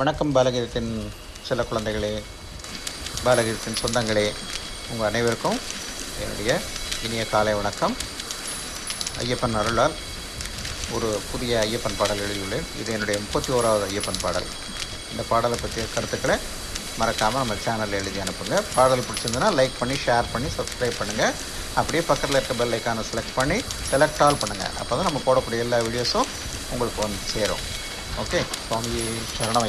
வணக்கம் பாலகீதத்தின் சில குழந்தைகளே பாலகீதத்தின் சொந்தங்களே உங்கள் அனைவருக்கும் என்னுடைய இனிய காலை வணக்கம். ஐயப்பன் அருளால் ஒரு புதிய ஐயப்பன் பாடல் எழுதியுள்ளேன். இது என்னுடைய முப்பத்தி ஓராவது ஐயப்பன் பாடல். இந்த பாடலை பற்றிய கருத்துக்களை மறக்காமல் நம்ம சேனலில் எழுதி அனுப்புங்க. பாடல் பிடிச்சிருந்ததுன்னா லைக் பண்ணி ஷேர் பண்ணி சப்ஸ்கிரைப் பண்ணுங்கள் அப்படியே பக்கத்தில் இருக்க பெல் ஐக்கானை செலக்ட் பண்ணி செலக்ட் ஆல் பண்ணுங்கள் அப்போ தான் நம்ம போடக்கூடிய எல்லா வீடியோஸும் உங்களுக்கு வந்து சேரும். ஓகே சுவாமி சரணம்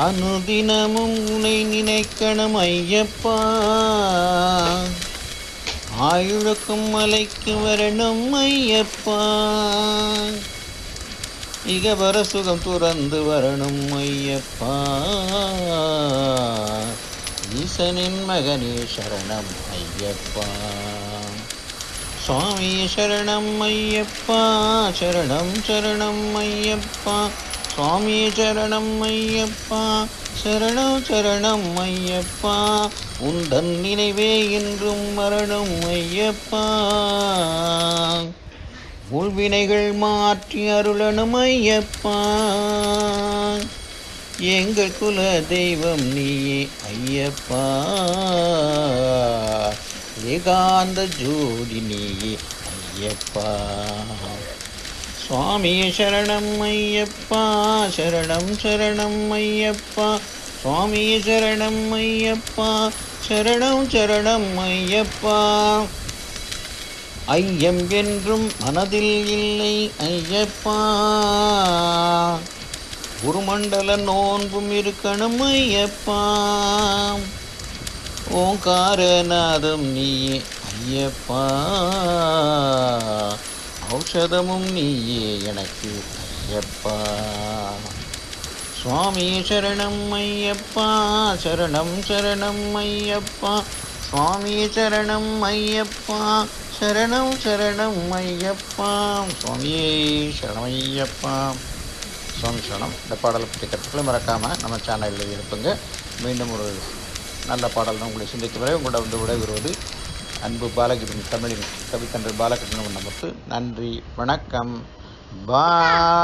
அனுதினமும் உனை நினைக்கணும் ஐயப்பா ஆயுழுக்கும் மலைக்கு வரணும் ஐயப்பா இகவர சுகம் துறந்து வரணும் ஐயப்பா ஈசனின் மகனே சரணம் ஐயப்பா சுவாமி சரணம் ஐயப்பா சரணம் சரணம் ஐயப்பா. சுவாமி சரணம் ஐயப்பா சரணம் சரணம் ஐயப்பா. உந்தன் நினைவே என்றும் மரணம் ஐயப்பா. உள்வினைகள் மாற்றி அருளணும் ஐயப்பா. எங்கள் குல தெய்வம் நீயே ஐயப்பா. ஏகாந்த ஜோதி நீயே ஐயப்பா. சுவாமி சரணம் ஐயப்பா சரணம் சரணம் ஐயப்பா. சுவாமி சரணம் ஐயப்பா சரணம் சரணம் ஐயப்பா. ஐயம் என்றும் மனதில் இல்லை ஐயப்பா. குருமண்டல நோன்பும் இருக்கணும் ஐயப்பா. ஓங்காரநாதம் நீயே ஐயப்பா. ஔஷதமும் நீயே எனக்கு ஐயப்பா. சுவாமி சரணம் ஐயப்பா. சரணம் சரணம் ஐயப்பா. சுவாமி சரணம் ஐயப்பா. சரணம் சரணம் ஐயப்பா. சுவாமியே சரணம் ஐயப்பா. சுவாமி சரணம். இந்த பாடலை பற்றி கற்றுக்களை மறக்காமல் நம்ம சேனலில் இருப்புங்க மீண்டும் ஒரு நல்ல பாடல் தான் உங்களை சிந்திக்கும் வரை உங்களோட வந்து விடைபெறுவது அன்பு பாலகிருஷ்ணன் தமிழின் கவித்தன்று பாலகிருஷ்ணன் நமக்கு நன்றி வணக்கம். பா